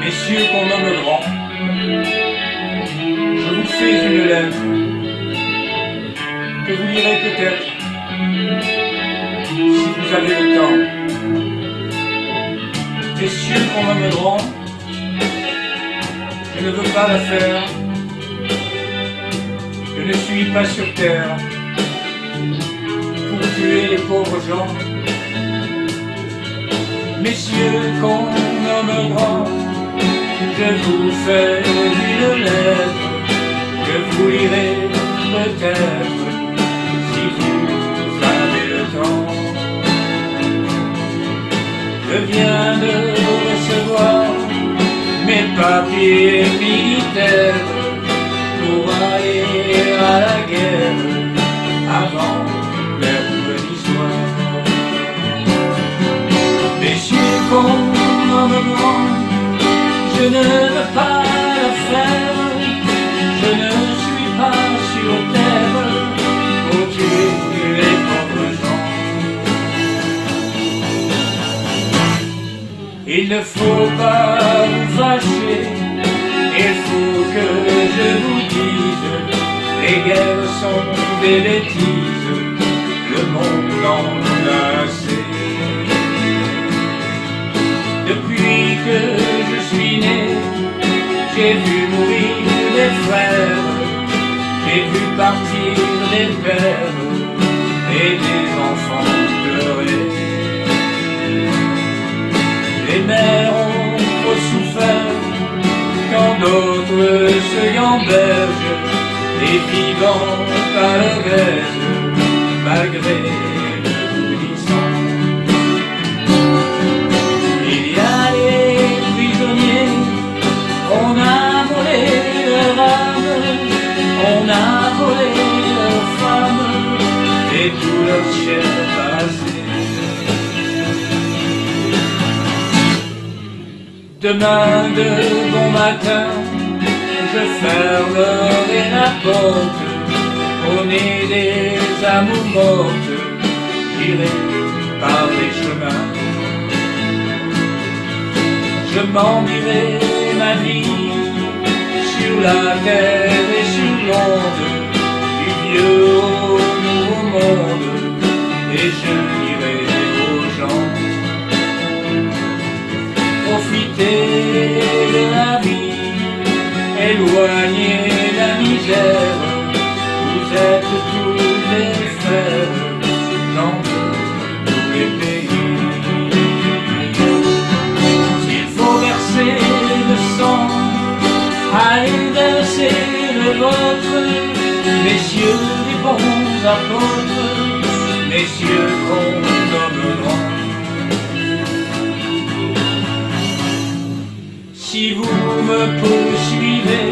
Messieurs qu'on nomme grand, je vous fais une lettre que vous lirez peut-être si vous avez le temps. Messieurs qu'on nomme grand, je ne veux pas la faire, je ne suis pas sur terre pour tuer les pauvres gens. Messieurs qu'on nomme grand, je vous fais une lettre que vous lirez peut-être si vous avez le temps. Je viens de recevoir mes papiers militaires pour aller à la guerre avant je ne veux pas la faire, je ne suis pas sur terre. Pour tuer les pauvres gens. Il ne faut pas vous fâcher, il faut que je vous dise, les guerres sont des bêtises, j'ai vu mourir des frères, j'ai vu partir des pères et des enfants pleurer. Les mères ont trop souffert quand d'autres se gambergent et vivant à leur malgré Demain de bon matin, je fermerai la porte au nez des amours mortes, j'irai par les chemins. Je m'en dirai ma vie sur la terre et sur l'onde du vieux au nouveau monde et je bons apôtres, messieurs qu'on nomme grands. Si vous me poursuivez,